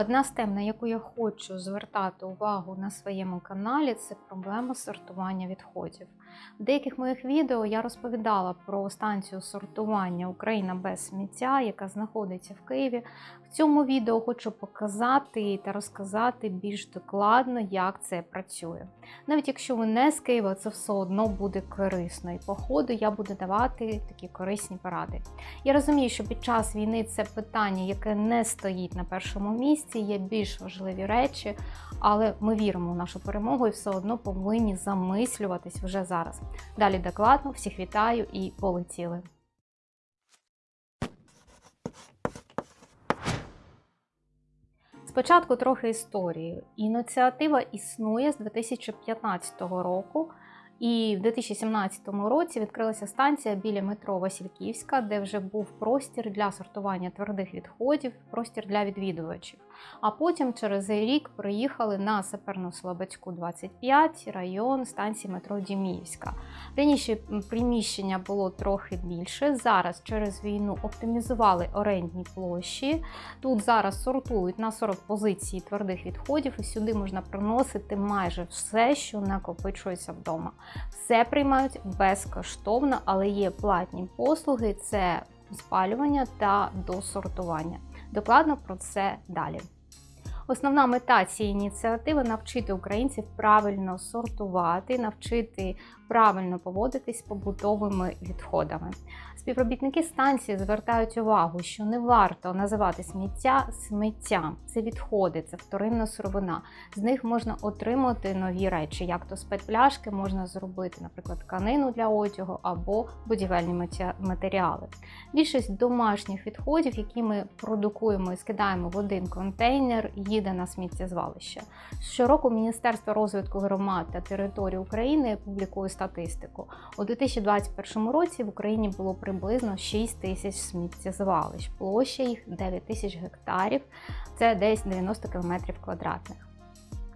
Одна з тем, на яку я хочу звертати увагу на своєму каналі, це проблема сортування відходів. В деяких моїх відео я розповідала про станцію сортування Україна без сміття, яка знаходиться в Києві. В цьому відео хочу показати та розказати більш докладно, як це працює. Навіть якщо ви не з Києва, це все одно буде корисно. І по ходу я буду давати такі корисні поради. Я розумію, що під час війни це питання, яке не стоїть на першому місці, є більш важливі речі, але ми віримо в нашу перемогу і все одно повинні замислюватись вже зараз. Далі докладно, всіх вітаю і полетіли. Спочатку трохи історії. Ініціатива існує з 2015 року. І в 2017 році відкрилася станція біля метро Васильківська, де вже був простір для сортування твердих відходів, простір для відвідувачів. А потім через рік приїхали на Саперно-Слободську 25 район станції метро Діміївська. Раніше приміщення було трохи більше. Зараз через війну оптимізували орендні площі. Тут зараз сортують на 40 позицій твердих відходів, і сюди можна приносити майже все, що накопичується вдома. Все приймають безкоштовно, але є платні послуги: це спалювання та досортування. Докладно про це далі. Основна мета цієї ініціативи навчити українців правильно сортувати, навчити правильно поводитись з побутовими відходами. Співробітники станції звертають увагу, що не варто називати сміття сміттям. Це відходи, це вторинна сировина. З них можна отримати нові речі, як то з петпляшки можна зробити, наприклад, тканину для одягу або будівельні матеріали. Більшість домашніх відходів, які ми продукуємо і скидаємо в один контейнер, їде на сміттєзвалище. Щороку Міністерство розвитку громад та територій України публікує статистику. У 2021 році в Україні було приблизно 6 тисяч сміттєзвалищ. Площа їх 9 тисяч гектарів, це десь 90 км квадратних.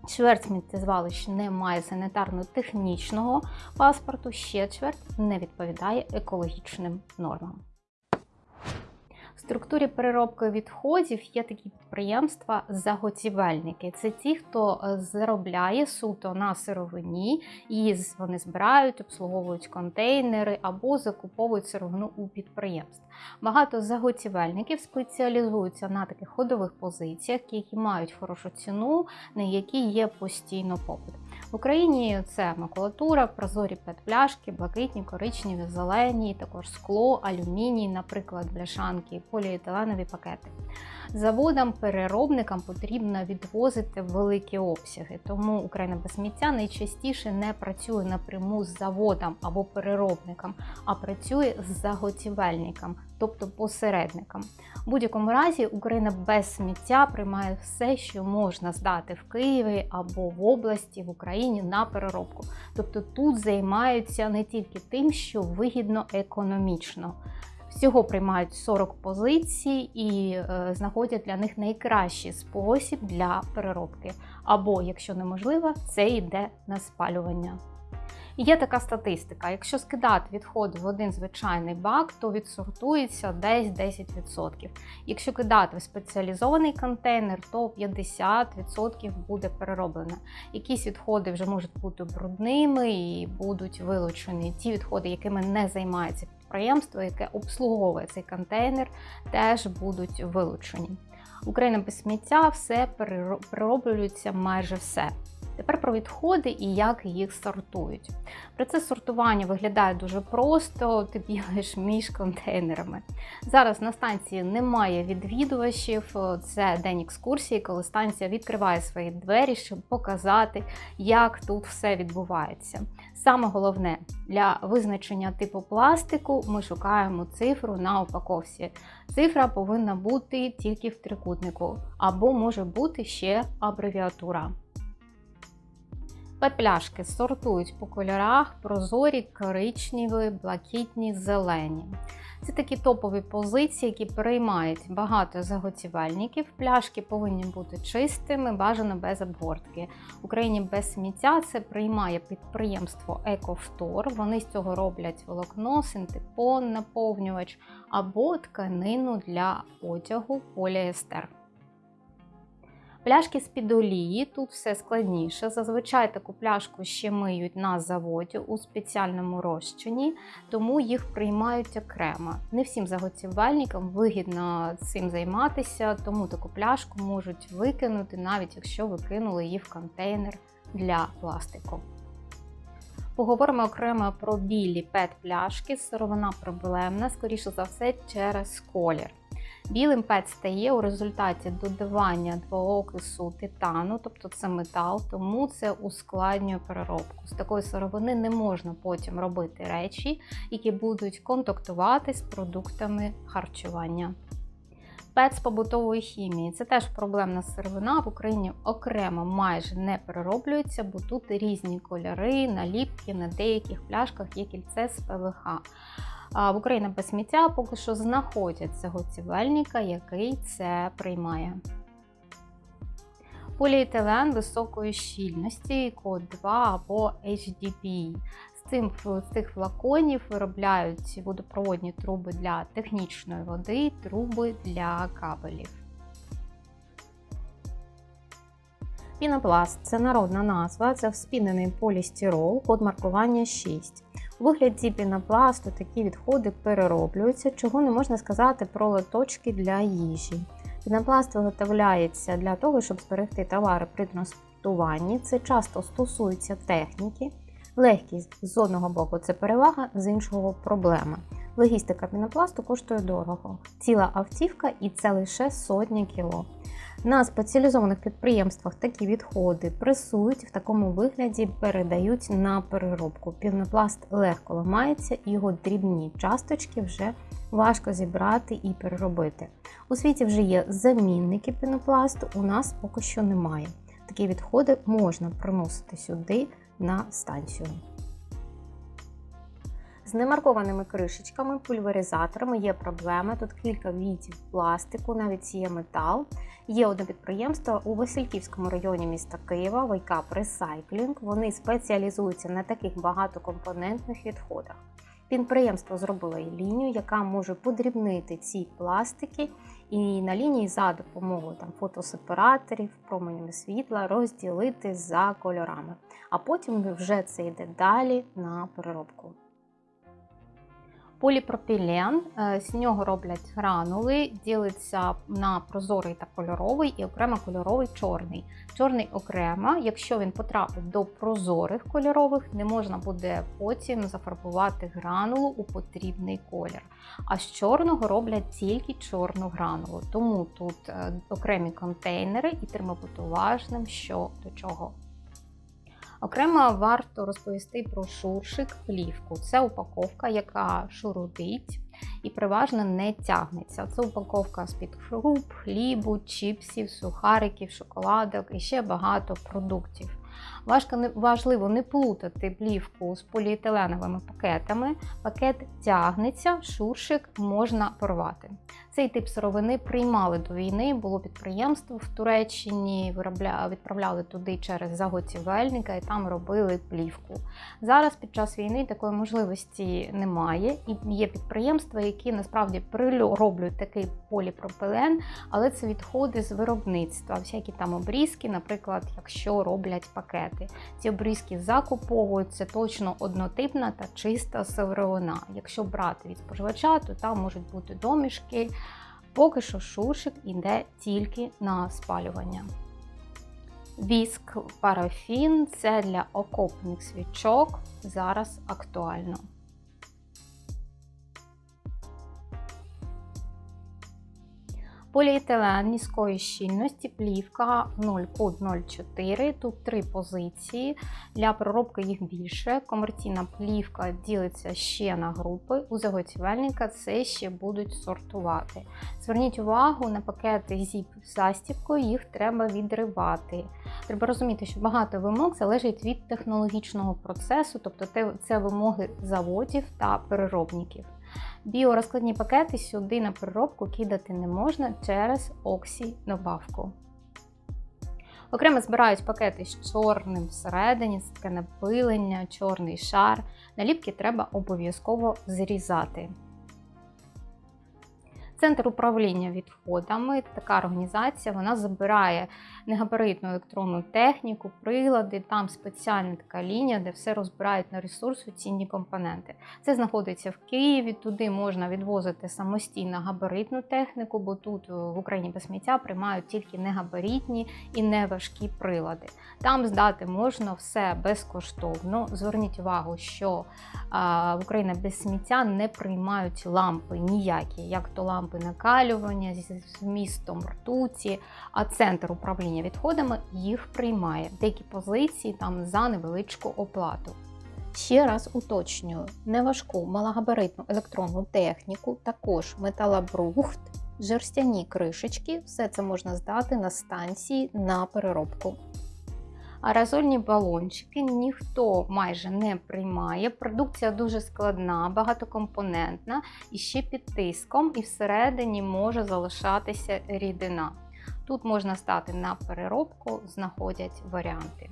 Чверть сміттєзвалищ не має санітарно-технічного паспорту, ще чверть не відповідає екологічним нормам. Структурі переробки відходів є такі підприємства заготівельники. Це ті, хто заробляє суто на сировині, і вони збирають, обслуговують контейнери або закуповують сировину у підприємств. Багато заготівельників спеціалізуються на таких ходових позиціях, які мають хорошу ціну, на які є постійно попит. В Україні це макулатура, прозорі пет-пляшки, блакитні, коричневі, зелені, також скло, алюміній, наприклад, бляшанки, поліетиленові пакети. Заводам-переробникам потрібно відвозити великі обсяги, тому Україна без сміття найчастіше не працює напряму з заводом або переробником, а працює з заготівельником, тобто посередником. У будь-якому разі Україна без сміття приймає все, що можна здати в Києві або в області в Україні на переробку. Тобто тут займаються не тільки тим, що вигідно економічно. Всього приймають 40 позицій і е, знаходять для них найкращий спосіб для переробки. Або, якщо неможливо, це йде на спалювання. Є така статистика: якщо скидати відходи в один звичайний бак, то відсортується десь 10%. Якщо кидати в спеціалізований контейнер, то 50% буде перероблено. Якісь відходи вже можуть бути брудними і будуть вилучені. Ті відходи, якими не займається підприємство, яке обслуговує цей контейнер, теж будуть вилучені. Україна без сміття все перероблюється майже все. Тепер про відходи і як їх сортують. Процес сортування виглядає дуже просто, ти бігаєш між контейнерами. Зараз на станції немає відвідувачів, це день екскурсії, коли станція відкриває свої двері, щоб показати, як тут все відбувається. Саме головне, для визначення типу пластику ми шукаємо цифру на упаковці. Цифра повинна бути тільки в трикутнику, або може бути ще абревіатура. Петпляшки сортують по кольорах прозорі, коричневі, блакитні, зелені. Це такі топові позиції, які приймають багато заготівельників. Пляшки повинні бути чистими, бажано без обгортки. В Україні без сміття це приймає підприємство Екофтор. Вони з цього роблять волокно, синтепон, наповнювач або тканину для одягу поліестер. Пляшки з-під олії, тут все складніше. Зазвичай таку пляшку ще миють на заводі у спеціальному розчині, тому їх приймають окремо. Не всім заготівельникам вигідно цим займатися, тому таку пляшку можуть викинути, навіть якщо ви кинули її в контейнер для пластику. Поговоримо окремо про білі пет-пляшки. Сировина проблемна, скоріше за все, через колір. Білим пет стає у результаті додавання двоокису титану, тобто це метал, тому це ускладнює переробку. З такої сировини не можна потім робити речі, які будуть контактувати з продуктами харчування. Пет з побутової хімії це теж проблемна сировина. В Україні окремо майже не перероблюється, бо тут різні кольори, наліпки на деяких пляшках є кільце з ПВХ. В Україні без сміття поки що знаходять заготівельника, який це приймає. Поліетилен високої щільності, код 2 або HDPE. З цим з цих флаконів виробляють водопроводні труби для технічної води, труби для кабелів. Пінопласт це народна назва, це вспінений полістирол, код маркування 6. У вигляді пінопласту такі відходи перероблюються, чого не можна сказати про лоточки для їжі. Пінопласт виготовляється для того, щоб зберегти товари при транспортуванні. Це часто стосується техніки. Легкість з одного боку це перевага, з іншого проблема. Логістика пінопласту коштує дорого. Ціла автівка і це лише сотні кіло. На спеціалізованих підприємствах такі відходи пресують в такому вигляді передають на переробку. Пінопласт легко ламається, його дрібні часточки вже важко зібрати і переробити. У світі вже є замінники пінопласту, у нас поки що немає. Такі відходи можна приносити сюди на станцію. З немаркованими кришечками, пульверизаторами є проблеми. Тут кілька видів пластику, навіть є метал. Є одне підприємство у Васильківському районі міста Києва, Вайкап Recycling. Вони спеціалізуються на таких багатокомпонентних відходах. Підприємство зробило лінію, яка може подрібнити ці пластики, і на лінії за допомогою там, фотосепараторів, променями світла розділити за кольорами. А потім вже це йде далі на переробку. Поліпропілен, е, з нього роблять гранули, ділиться на прозорий та кольоровий і окремо кольоровий чорний. Чорний окремо, якщо він потрапить до прозорих кольорових, не можна буде потім зафарбувати гранулу у потрібний колір. А з чорного роблять тільки чорну гранулу. Тому тут е, окремі контейнери і бути що до чого. Окремо варто розповісти про шуршик плівку. Це упаковка, яка шурудить і переважно не тягнеться. Це упаковка з-під хруп, хлібу, чіпсів, сухариків, шоколадок і ще багато продуктів. Важливо не плутати плівку з поліетиленовими пакетами. Пакет тягнеться, шуршик можна порвати. Цей тип сировини приймали до війни, було підприємство в Туреччині, відправляли туди через заготівельника і там робили плівку. Зараз під час війни такої можливості немає, і є підприємства, які насправді прироблюють такий поліпропилен, але це відходи з виробництва, всякі там обрізки, наприклад, якщо роблять пакети. Ці обрізки закуповуються точно однотипна та чиста сировина. Якщо брати від споживача, то там можуть бути домішки. Поки що шуршик йде тільки на спалювання. Віск парафін це для окопних свічок зараз актуально. Поліетилен низької щільності, плівка 0,04. Тут три позиції. Для проробки їх більше. Комерційна плівка ділиться ще на групи. У заготівельника це ще будуть сортувати. Зверніть увагу на пакети зіп з застібкою, їх треба відривати. Треба розуміти, що багато вимог залежить від технологічного процесу, тобто це вимоги заводів та переробників. Біорозкладні пакети сюди на переробку кидати не можна через оксі-добавку. Окремо збирають пакети з чорним всередині, це таке напилення, чорний шар. Наліпки треба обов'язково зрізати. Центр управління відходами, така організація, вона забирає негабаритну електронну техніку, прилади, там спеціальна така лінія, де все розбирають на ресурсу цінні компоненти. Це знаходиться в Києві, туди можна відвозити самостійно габаритну техніку, бо тут е, в Україні без сміття приймають тільки негабаритні і неважкі прилади. Там здати можна все безкоштовно. Зверніть увагу, що в Україні без сміття не приймають лампи ніякі, як то лампи накалювання зі змістом ртуті, а центр управління відходами їх приймає. Деякі позиції там за невеличку оплату. Ще раз уточнюю: неважку малогабаритну електронну техніку, також металобрухт, жерстяні кришечки, все це можна здати на станції на переробку. Аерозольні балончики ніхто майже не приймає. Продукція дуже складна, багатокомпонентна і ще під тиском, і всередині може залишатися рідина. Тут можна стати на переробку, знаходять варіанти.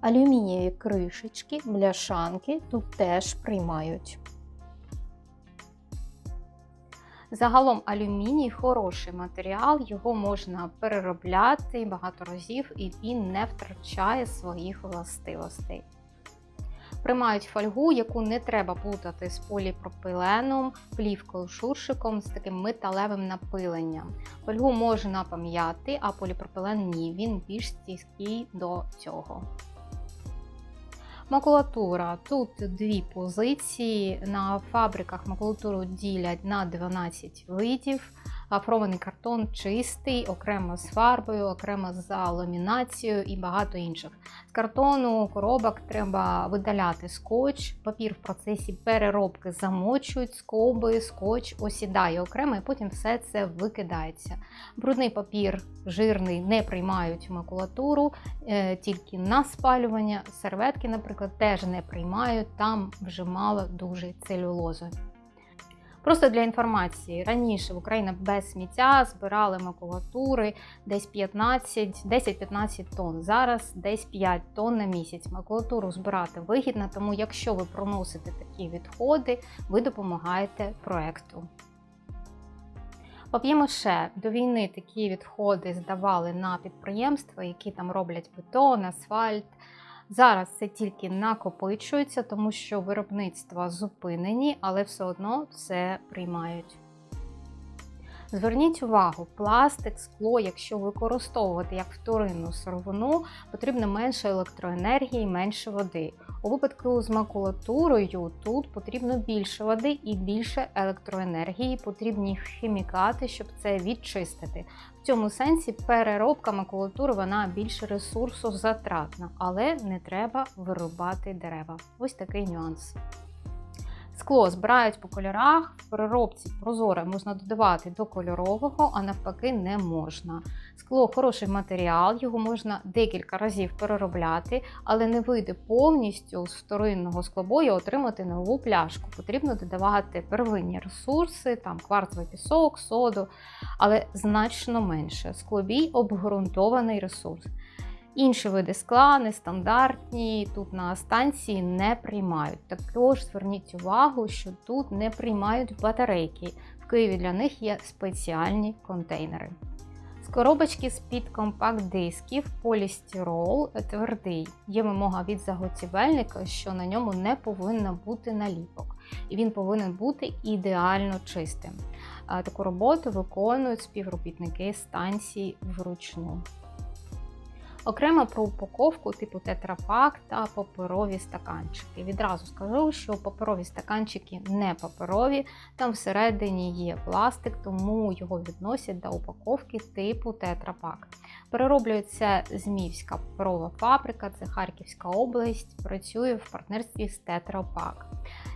Алюмінієві кришечки, бляшанки тут теж приймають. Загалом алюміній хороший матеріал, його можна переробляти багато разів і він не втрачає своїх властивостей. Приймають фольгу, яку не треба плутати з поліпропиленом, плівкою шуршиком з таким металевим напиленням. Фольгу можна пам'яти, а поліпропилен ні, він більш стійкий до цього. Макулатура. Тут дві позиції. На фабриках макулатуру ділять на 12 видів. Афрований картон чистий, окремо з фарбою, окремо за ламінацією і багато інших. З картону коробок треба видаляти скотч, папір в процесі переробки замочують, скоби, скотч осідає окремо, і потім все це викидається. Брудний папір жирний не приймають макулатуру, е, тільки на спалювання. Серветки, наприклад, теж не приймають, там вже мало дуже целюлози. Просто для інформації, раніше в Україні без сміття збирали макулатури десь 15-10-15 тонн. Зараз десь 5 тонн на місяць. Макулатуру збирати вигідно, тому якщо ви проносите такі відходи, ви допомагаєте проекту. Пап'ємоше до війни такі відходи здавали на підприємства, які там роблять бетон, асфальт. Зараз це тільки накопичується, тому що виробництва зупинені, але все одно все приймають. Зверніть увагу, пластик, скло, якщо використовувати як вторинну сировину, потрібно менше електроенергії, менше води. У випадку з макулатурою тут потрібно більше води і більше електроенергії, потрібні хімікати, щоб це відчистити. В цьому сенсі переробка макулатури вона більш ресурсозатратна, але не треба вирубати дерева. Ось такий нюанс. Скло збирають по кольорах, в переробці прозоре можна додавати до кольорового, а навпаки, не можна. Скло хороший матеріал, його можна декілька разів переробляти, але не вийде повністю з вторинного склобою отримати нову пляшку. Потрібно додавати первинні ресурси, там кварцевий пісок, соду, але значно менше. Склобій обґрунтований ресурс. Інші види скла, нестандартні, тут на станції не приймають. Також зверніть увагу, що тут не приймають батарейки. В Києві для них є спеціальні контейнери. З коробочки з-під компакт-дисків полістирол твердий. Є вимога від заготівельника, що на ньому не повинно бути наліпок, і він повинен бути ідеально чистим. Таку роботу виконують співробітники станції вручну. Окремо про упаковку типу тетрапак та паперові стаканчики. Відразу скажу, що паперові стаканчики не паперові, там всередині є пластик, тому його відносять до упаковки типу тетрапак. Перероблюється Змівська паперова фабрика, це Харківська область, працює в партнерстві з Тетрапак.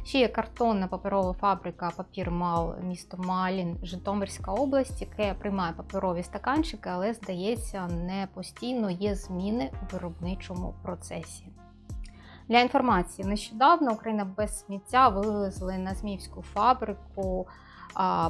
Ще є картонна паперова фабрика Папір Мал, місто Малін, Житомирська область, яке приймає паперові стаканчики, але, здається, не постійно є зміни у виробничому процесі. Для інформації, нещодавно Україна без сміття вивезли на Зміївську фабрику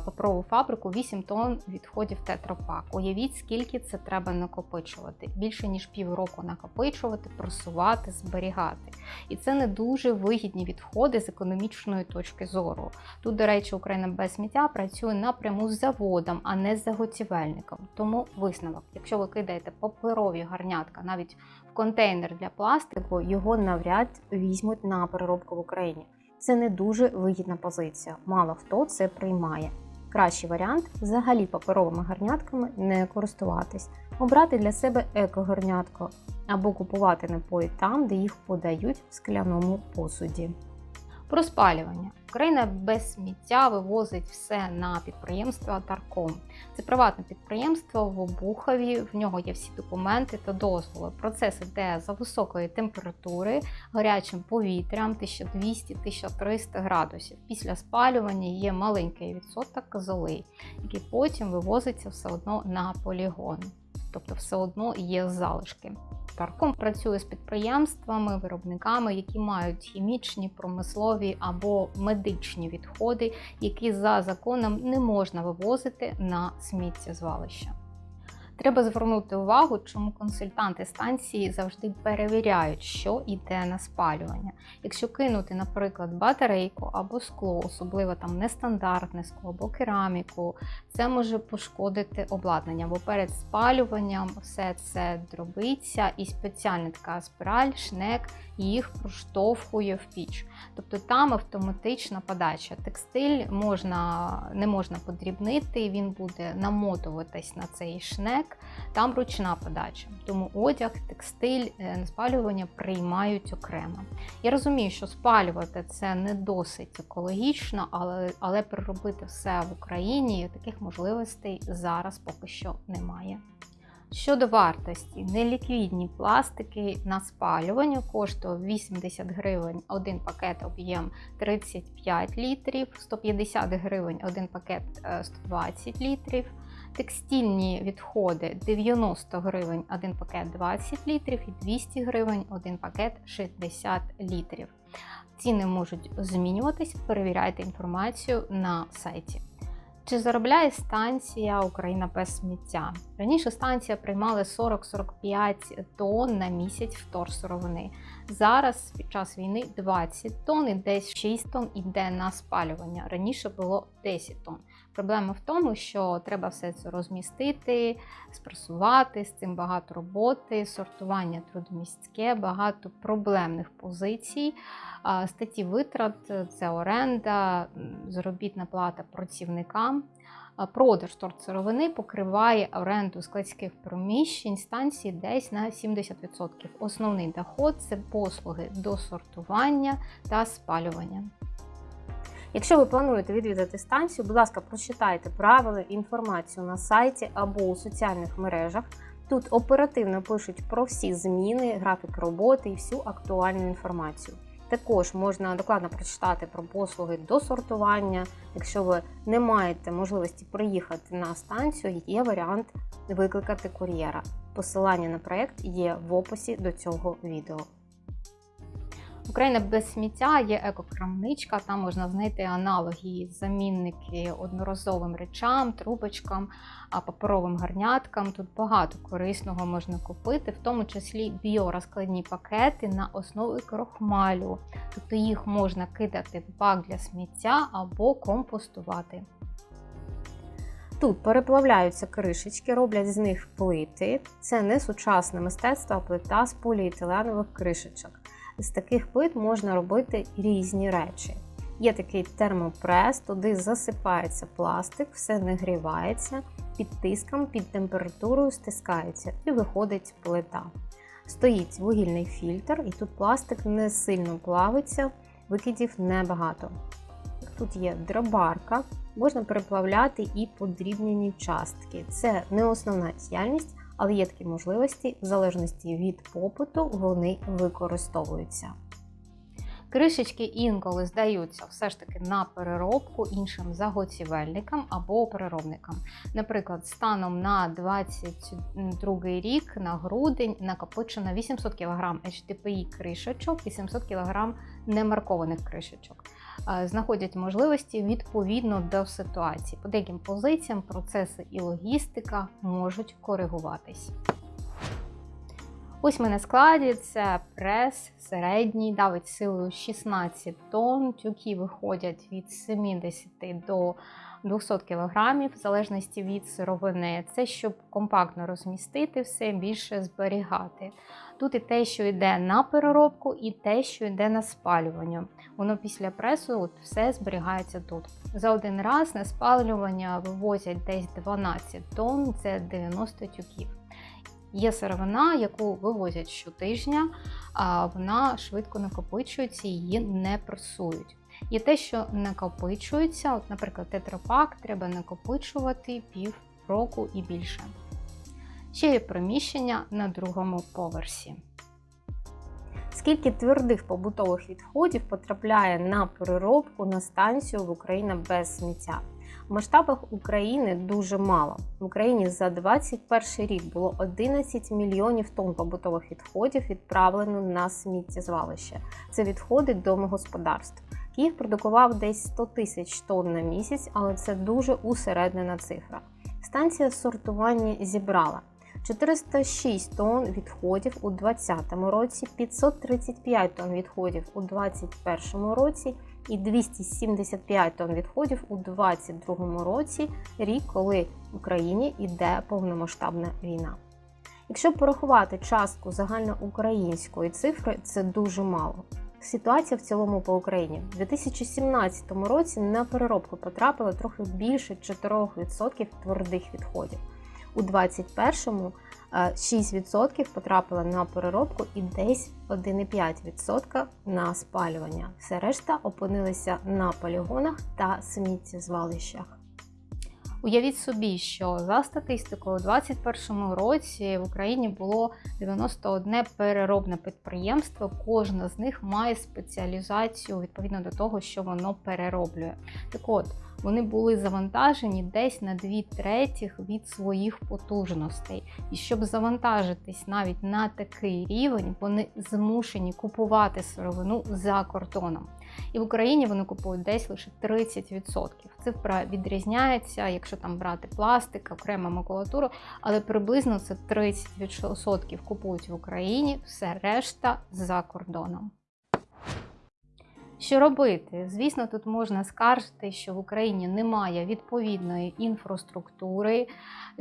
паперову фабрику 8 тонн відходів тетрапак. Уявіть, скільки це треба накопичувати. Більше ніж півроку накопичувати, просувати, зберігати. І це не дуже вигідні відходи з економічної точки зору. Тут, до речі, Україна без сміття працює напряму з заводом, а не з заготівельником. Тому висновок, якщо ви кидаєте паперові гарнятка навіть в контейнер для пластику, його навряд візьмуть на переробку в Україні. Це не дуже вигідна позиція. Мало хто це приймає. Кращий варіант взагалі паперовими гарнятками не користуватись, обрати для себе еко-гарнятко або купувати напої там, де їх подають в скляному посуді. Про спалювання. Україна без сміття вивозить все на підприємство Тарком. Це приватне підприємство в Обухові. В нього є всі документи та дозволи. Процес іде за високої температури, гарячим повітрям 1200-1300 градусів. Після спалювання є маленький відсоток золи, який потім вивозиться все одно на полігон. Тобто, все одно є залишки. Тарком працює з підприємствами, виробниками, які мають хімічні, промислові або медичні відходи, які за законом не можна вивозити на сміттєзвалище. Треба звернути увагу, чому консультанти станції завжди перевіряють, що йде на спалювання. Якщо кинути, наприклад, батарейку або скло, особливо там нестандартне скло або кераміку, це може пошкодити обладнання, бо перед спалюванням все це дробиться і спеціальна така спіраль, шнек їх проштовхує в піч. Тобто там автоматична подача. Текстиль можна, не можна подрібнити, він буде намотуватись на цей шнек, там ручна подача. Тому одяг, текстиль, е, спалювання приймають окремо. Я розумію, що спалювати це не досить екологічно, але, але переробити все в Україні таких можливостей зараз поки що немає. Щодо вартості, неліквідні пластики на спалювання коштує 80 гривень один пакет об'єм 35 літрів, 150 гривень один пакет 120 е, літрів. Текстильні відходи 90 гривень один пакет 20 літрів і 200 гривень один пакет 60 літрів. Ціни можуть змінюватись, перевіряйте інформацію на сайті. Чи заробляє станція Україна без сміття? Раніше станція приймала 40-45 тонн на місяць вторсировини. Зараз під час війни 20 тонн і десь 6 тонн іде на спалювання. Раніше було 10 тонн. Проблема в тому, що треба все це розмістити, спресувати, з цим багато роботи, сортування трудомістське, багато проблемних позицій. Статті витрат це оренда, заробітна плата працівникам. Продаж торцеровини покриває оренду складських приміщень станції десь на 70%. Основний доход це послуги досортування та спалювання. Якщо ви плануєте відвідати станцію, будь ласка, прочитайте правила інформацію на сайті або у соціальних мережах. Тут оперативно пишуть про всі зміни, графік роботи і всю актуальну інформацію. Також можна докладно прочитати про послуги до сортування. Якщо ви не маєте можливості приїхати на станцію, є варіант викликати кур'єра. Посилання на проєкт є в описі до цього відео. Україна без сміття є екокрамничка, там можна знайти аналоги, замінники одноразовим речам, трубочкам, паперовим гарняткам. Тут багато корисного можна купити, в тому числі біорозкладні пакети на основі крохмалю. Тобто їх можна кидати в бак для сміття або компостувати. Тут переплавляються кришечки, роблять з них плити. Це не сучасне мистецтво, а плита з поліетиленових кришечок. З таких плит можна робити різні речі. Є такий термопрес, туди засипається пластик, все нагрівається, під тиском, під температурою стискається і виходить плита. Стоїть вугільний фільтр, і тут пластик не сильно плавиться, викидів небагато. Тут є дробарка, можна переплавляти і подрібнені частки. Це не основна діяльність, але є такі можливості, в залежності від попиту, вони використовуються. Кришечки інколи здаються все ж таки на переробку іншим заготівельникам або переробникам. Наприклад, станом на 22 рік на грудень накопичено 800 кг HDPI кришечок і 700 кг немаркованих кришечок. Е, знаходять можливості відповідно до ситуації. По деяким позиціям процеси і логістика можуть коригуватись. Ось ми на складі це прес середній, давить силою 16 тонн. Тюки виходять від 70 до 200 кг, в залежності від сировини. Це щоб компактно розмістити все, більше зберігати. Тут і те, що йде на переробку, і те, що йде на спалювання. Воно після пресу от, все зберігається тут. За один раз на спалювання вивозять десь 12 тонн, це 90 тюків. Є сировина, яку вивозять щотижня, а вона швидко накопичується, її не пресують. Є те, що накопичується, от, наприклад, тетрапак треба накопичувати пів року і більше. Ще є приміщення на другому поверсі. Скільки твердих побутових відходів потрапляє на переробку на станцію в Україні без сміття? В масштабах України дуже мало. В Україні за 2021 рік було 11 мільйонів тонн побутових відходів відправлено на сміттєзвалище. Це відходи домогосподарств. Київ продукував десь 100 тисяч тонн на місяць, але це дуже усереднена цифра. Станція сортування зібрала 406 тонн відходів у 2020 році, 535 тонн відходів у 2021 році і 275 тонн відходів у 2022 році, рік, коли в Україні йде повномасштабна війна. Якщо порахувати частку загальноукраїнської цифри, це дуже мало. Ситуація в цілому по Україні У 2017 році на переробку потрапило трохи більше 4% твердих відходів. У 2021-му 6% потрапило на переробку і десь 1,5% на спалювання. Все решта опинилися на полігонах та сміттєзвалищах. Уявіть собі, що за статистикою, у 2021 році в Україні було 91 переробне підприємство. Кожне з них має спеціалізацію відповідно до того, що воно перероблює. Так от, вони були завантажені десь на 2 третіх від своїх потужностей. І щоб завантажитись навіть на такий рівень, вони змушені купувати сировину за кордоном. І в Україні вони купують десь лише 30%. Цифра відрізняється, якщо там брати пластик, окрему макулатуру, але приблизно це 30% купують в Україні, все решта за кордоном. Що робити? Звісно, тут можна скаржити, що в Україні немає відповідної інфраструктури,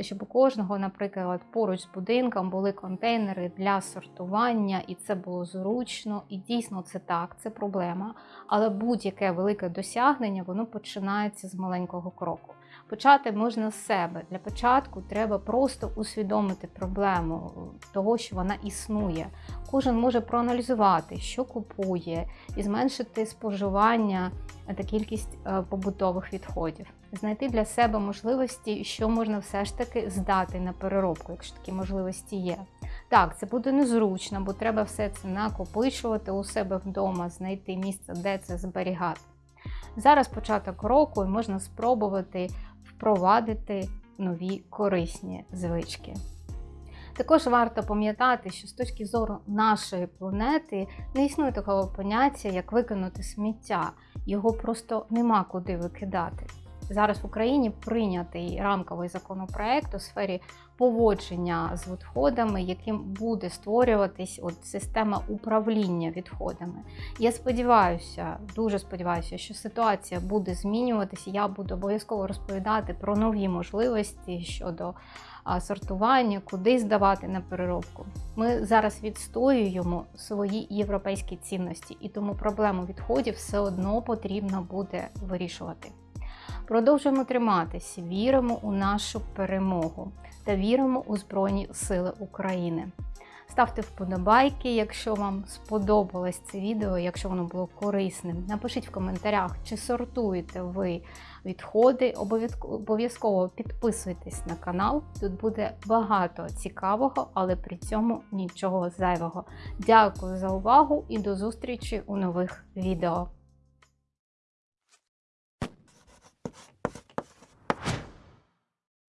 щоб у кожного, наприклад, поруч з будинком були контейнери для сортування, і це було зручно. І дійсно це так, це проблема. Але будь-яке велике досягнення воно починається з маленького кроку. Почати можна з себе. Для початку треба просто усвідомити проблему того, що вона існує. Кожен може проаналізувати, що купує, і зменшити споживання та кількість е, побутових відходів. Знайти для себе можливості, що можна все ж таки здати на переробку, якщо такі можливості є. Так, це буде незручно, бо треба все це накопичувати у себе вдома, знайти місце, де це зберігати. Зараз початок року і можна спробувати впровадити нові корисні звички. Також варто пам'ятати, що з точки зору нашої планети не існує такого поняття, як викинути сміття. Його просто нема куди викидати. Зараз в Україні прийнятий рамковий законопроект у сфері поводження з відходами, яким буде створюватись от система управління відходами. Я сподіваюся, дуже сподіваюся, що ситуація буде змінюватися. Я буду обов'язково розповідати про нові можливості щодо сортування, куди здавати на переробку. Ми зараз відстоюємо свої європейські цінності, і тому проблему відходів все одно потрібно буде вирішувати. Продовжуємо триматися, віримо у нашу перемогу та віримо у Збройні Сили України. Ставте вподобайки, якщо вам сподобалось це відео, якщо воно було корисним. Напишіть в коментарях, чи сортуєте ви відходи. Обов'язково підписуйтесь на канал. Тут буде багато цікавого, але при цьому нічого зайвого. Дякую за увагу і до зустрічі у нових відео.